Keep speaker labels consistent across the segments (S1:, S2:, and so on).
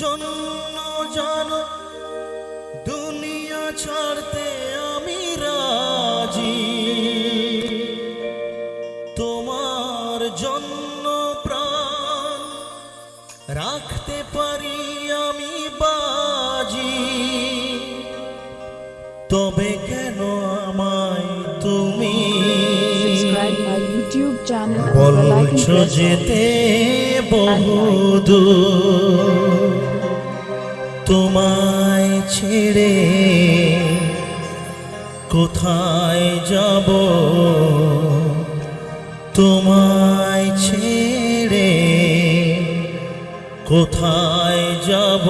S1: জন্য জানো দুনিয়া ছাড়তে আমি রাজি। তোমার জন্য প্রাণ রাখতে পারি আমি বাজি। তবে কেন আমায় তুমি বলছো যেতে বহুদূর। তোমায় ছেড়ে কোথায় যাব? তোমায় ছেড়ে কোথায় যাব?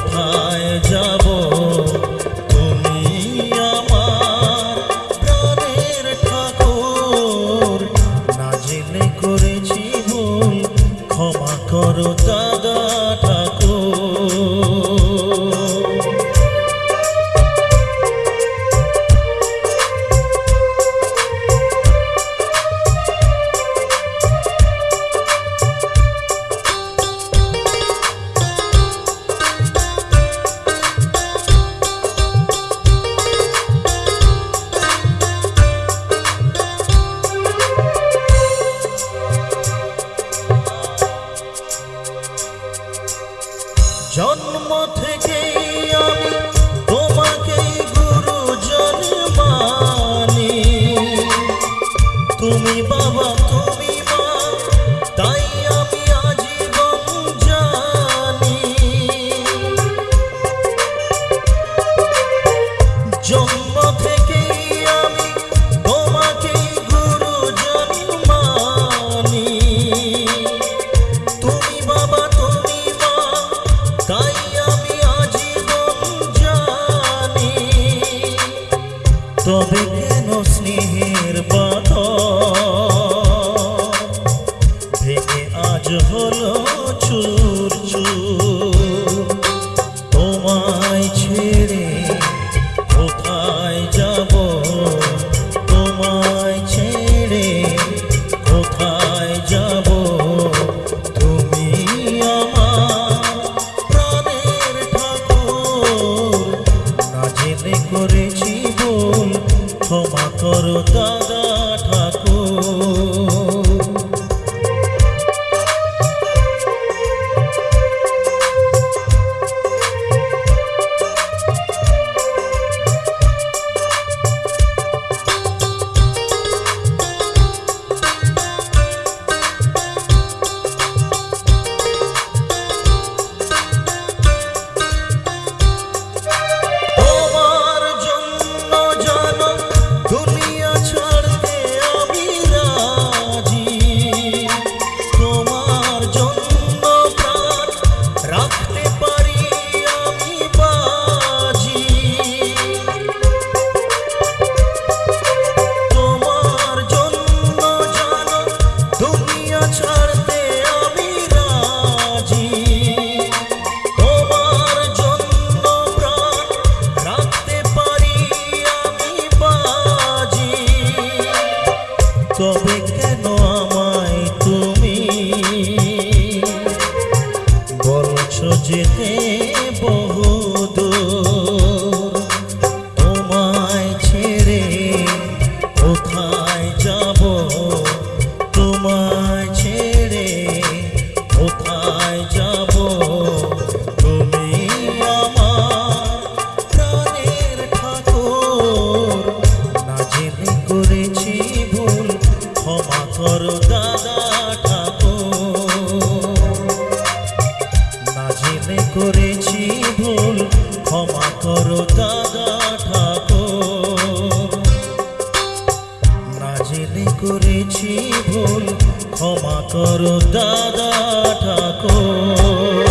S1: কোথায় জন্ম থেকেই আমি তোমাকেই গুরুজন মানি। তুমি বাবা, তুমি মা, তাই আমি আজীবন জানি। জন্ম থেকেই আমি তোমাকেই গুরুজন মানি। তুমি জেনে করেছি ভুল ক্ষমা করো দাদা ঠাকুর